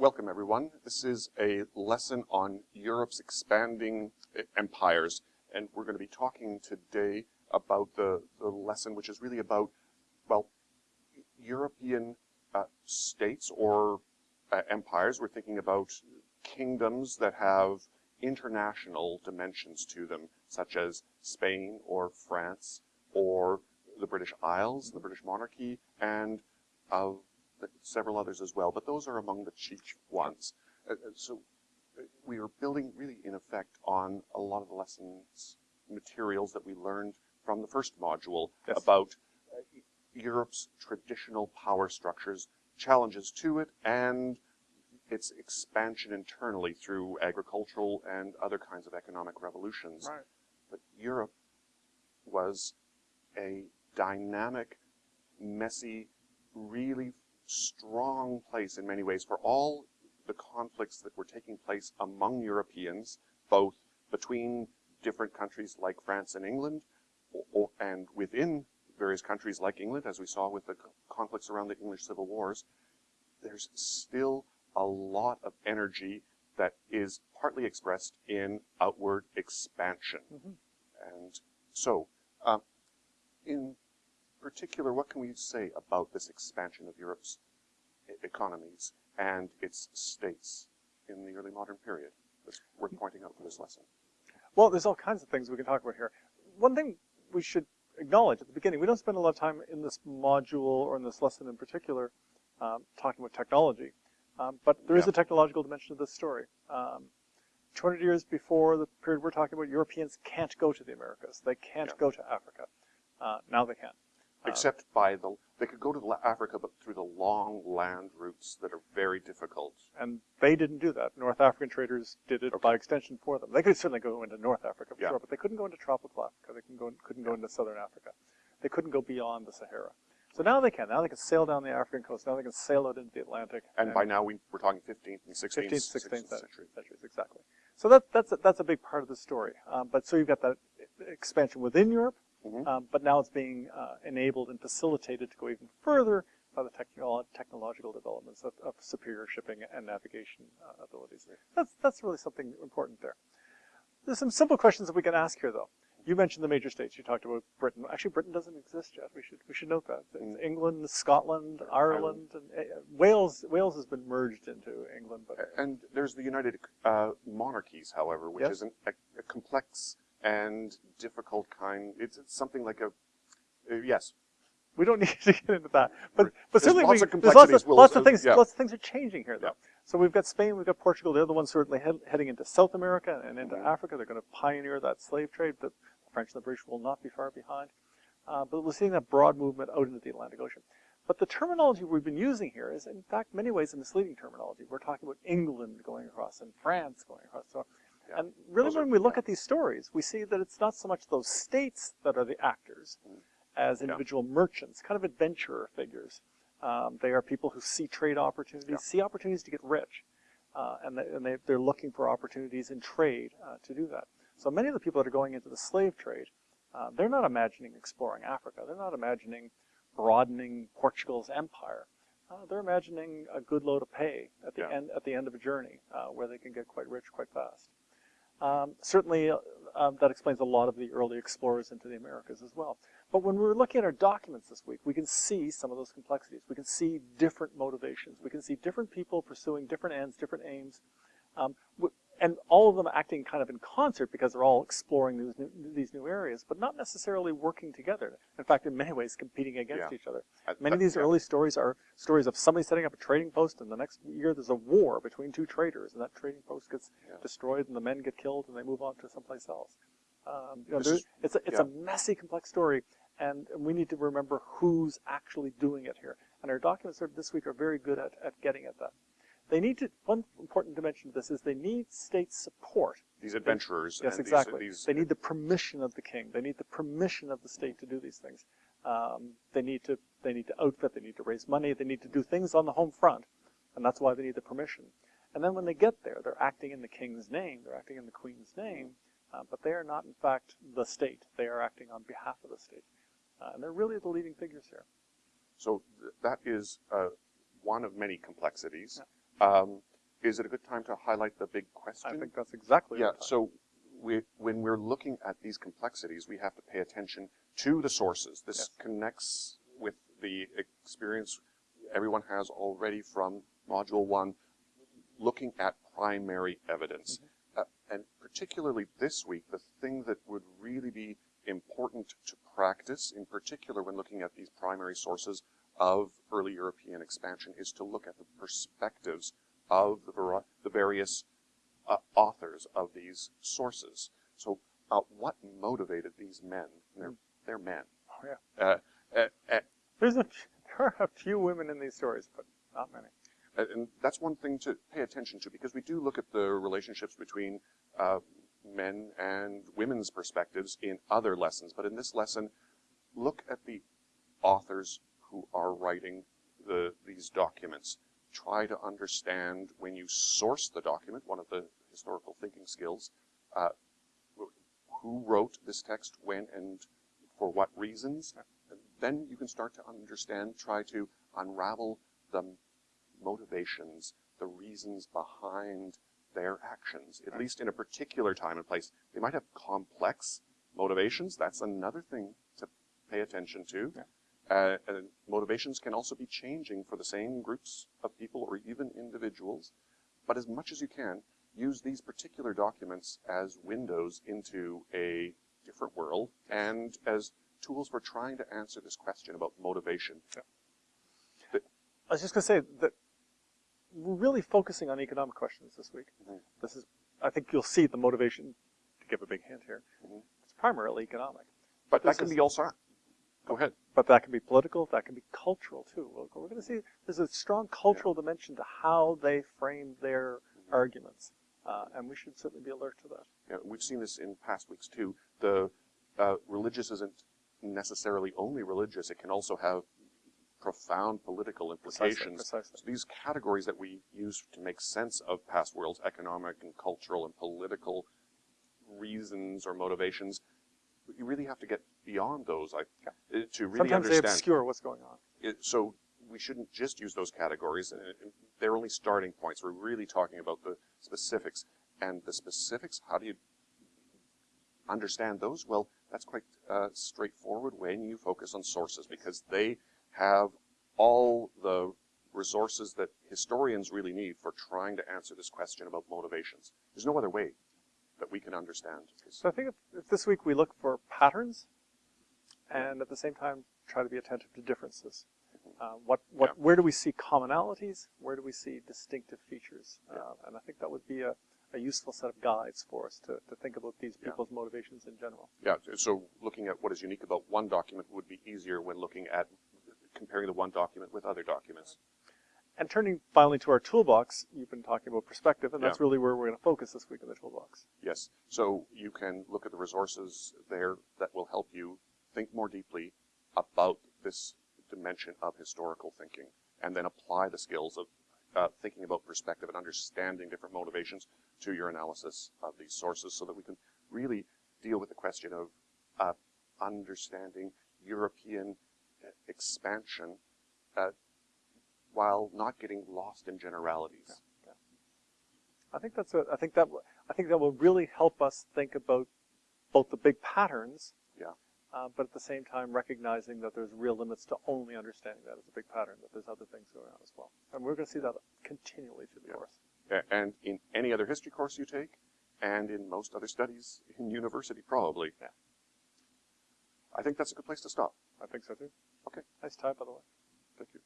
Welcome everyone. This is a lesson on Europe's expanding e- empires and we're going to be talking today about the, the lesson which is really about, well, European uh, states or uh, empires. We're thinking about kingdoms that have international dimensions to them, such as Spain or France or the British Isles, the British monarchy, and uh, several others as well. But those are among the chief ones. Uh, uh, so uh, we are building really in effect on a lot of the lessons materials that we learned from the first module Yes. about uh, Europe's traditional power structures, challenges to it, and its expansion internally through agricultural and other kinds of economic revolutions. Right. But Europe was a dynamic, messy, really strong place in many ways for all the conflicts that were taking place among Europeans, both between different countries like France and England, or, or, and within various countries like England, as we saw with the conflicts around the English Civil Wars, there's still a lot of energy that is partly expressed in outward expansion. Mhm. And so, um, in particular, what can we say about this expansion of Europe's economies and its states in the early modern period that's worth pointing out for this lesson? Well, there's all kinds of things we can talk about here. One thing we should acknowledge at the beginning, we don't spend a lot of time in this module or in this lesson in particular um, talking about technology. Um, but there is Yeah. a technological dimension to this story. Um, 200 years before the period we're talking about, Europeans can't go to the Americas. They can't Yeah. go to Africa. Uh, now they can. Uh, Except by the, they could go to Africa, but through the long land routes that are very difficult. And they didn't do that. North African traders did it by extension for them. They could certainly go into North Africa for Yeah. sure, but they couldn't go into tropical Africa. They couldn't go, couldn't go into Southern Africa. They couldn't go beyond the Sahara. So now they can. Now they can sail down the African coast. Now they can sail out into the Atlantic. And by now we, we're talking 15th and 16th, 15th, 16th 16th century. century. centuries, exactly. So that, that's, a, that's a big part of the story. Um, but so you've got that expansion within Europe, Mhm. um, but now it's being uh, enabled and facilitated to go even further by the technolo- technological developments of, of superior shipping and navigation uh, abilities. That's, that's really something important there. There's some simple questions that we can ask here, though. You mentioned the major states. You talked about Britain. Actually, Britain doesn't exist yet. We should we should note that. Mm. England, Scotland, Ireland, and uh, Wales. Wales has been merged into England, but And there's the United uh, Monarchies, however, which Yes. is an, a, a complex and difficult kind. It's, it's something like a, uh, yes, We don't need to get into that. But but There's certainly lots we, of there's lots of, Will, lots of things yeah. lots of things are changing here though. Yeah. So we've got Spain, we've got Portugal, they're the ones certainly head, heading into South America and into Mhm. Africa. They're going to pioneer that slave trade. The French and the British will not be far behind. Uh, but we're seeing that broad movement out into the Atlantic Ocean. But the terminology we've been using here is in fact many ways a misleading terminology. We're talking about England going across and France going across. So Yeah. and really Those are- when we look yeah. at these stories, we see that it's not so much those states that are the actors Mm. as Yeah. individual merchants, kind of adventurer figures. Um, they are people who see trade opportunities, Yeah. see opportunities to get rich, uh, and, they, and they, they're looking for opportunities in trade uh, to do that. So many of the people that are going into the slave trade, uh, they're not imagining exploring Africa. They're not imagining broadening Portugal's empire. Uh, they're imagining a good load of pay at the Yeah. end at the end of a journey uh, where they can get quite rich quite fast. Um, certainly, uh, um, that explains a lot of the early explorers into the Americas as well. But when we were looking at our documents this week, we can see some of those complexities. We can see different motivations. We can see different people pursuing different ends, different aims, um, and all of them acting kind of in concert because they're all exploring these new, these new areas, but not necessarily working together. In fact, in many ways, competing against Yeah. each other. Many of these yeah. early stories are stories of somebody setting up a trading post, and the next year there's a war between two traders, and that trading post gets Yeah. destroyed, and the men get killed, and they move on to someplace else. Um, you know, it's a, it's a messy, complex story, and we need to remember who's actually doing it here. And our documents this week are very good at, at getting at that. They need to. One important dimension of this is they need state support. These adventurers. Yes, and these- exactly. These, they need the permission of the king. They need the permission of the state to do these things. Um, they need to they need to outfit. They need to raise money. They need to do things on the home front, and that's why they need the permission. And then when they get there, they're acting in the king's name. They're acting in the queen's name, uh, but they are not, in fact, the state. They are acting on behalf of the state, uh, and they're really the leading figures here. So th- that is uh, one of many complexities. Yeah. Um, is it a good time to highlight the big question? I think that's exactly Yeah, so we, when we're looking at these complexities, we have to pay attention to the sources. This Yes. connects with the experience everyone has already from Module 1, looking at primary evidence. Mm-hmm. Uh, and particularly this week, the thing that would really be important to practice, in particular when looking at these primary sources of early European expansion, is to look at the perspectives of the, the various uh, authors of these sources. So, uh, what motivated these men? They're, they're men. Oh, yeah. Uh, uh, uh, There's a, there are a few women in these stories, but not many. and that's one thing to pay attention to because we do look at the relationships between uh, men and women's perspectives in other lessons. But in this lesson, look at the authors who are writing the, these documents. Try to understand when you source the document, one of the historical thinking skills, uh, who wrote this text, when, and for what reasons. And then you can start to understand, try to unravel the motivations, the reasons behind their actions, at least in a particular time and place. They might have complex motivations. That's another thing to pay attention to. Yeah. Uh, and motivations can also be changing for the same groups of people or even individuals. But as much as you can, use these particular documents as windows into a different world and as tools for trying to answer this question about motivation. I was just going to say that we're really focusing on economic questions this week. Mhm. This is, I think you'll see the motivation, to give a big hint here, Mhm. it's primarily economic. But This that can is- be also. Go ahead. But that can be political, that can be cultural too. We're, going to see there's a strong cultural dimension to how they frame their arguments. Uh, and we should certainly be alert to that. Yeah, we've seen this in past weeks too. The uh, religious isn't necessarily only religious; it can also have profound political Precisely, implications. precisely. So these categories that we use to make sense of past worlds, economic and cultural and political reasons or motivations, you really have to get beyond those I, uh, to really Sometimes they understand. obscure what's going on. it, so we shouldn't just use those categories. They're only starting points. We're really talking about the specifics. And the specifics, how do you understand those? Well, that's quite uh, straightforward when you focus on sources because they have all the resources that historians really need for trying to answer this question about motivations. There's no other way that we can understand. So I think if, if this week we look for patterns and at the same time try to be attentive to differences. Uh, what, what, Yeah. Where do we see commonalities? Where do we see distinctive features? Yeah. Uh, and I think that would be a, a useful set of guides for us to, to think about these Yeah. people's motivations in general. Yeah, so looking at what is unique about one document would be easier when looking at comparing the one document with other documents. And turning finally to our toolbox, you've been talking about perspective, and that's Yeah. really where we're going to focus this week in the toolbox. Yes, so you can look at the resources there that will help you think more deeply about this dimension of historical thinking and then apply the skills of uh, thinking about perspective and understanding different motivations to your analysis of these sources so that we can really deal with the question of uh, understanding European uh, expansion uh, while not getting lost in generalities. I think that's a, I think that I think that will really help us think about both the big patterns, Yeah. uh, but at the same time recognizing that there's real limits to only understanding that as a big pattern. That there's other things going on as well, and we're going to see that continually through the Yeah. course. And in any other history course you take, and in most other studies in university, probably. Yeah. I think that's a good place to stop. I think so too. Okay. Nice tie, by the way. Thank you.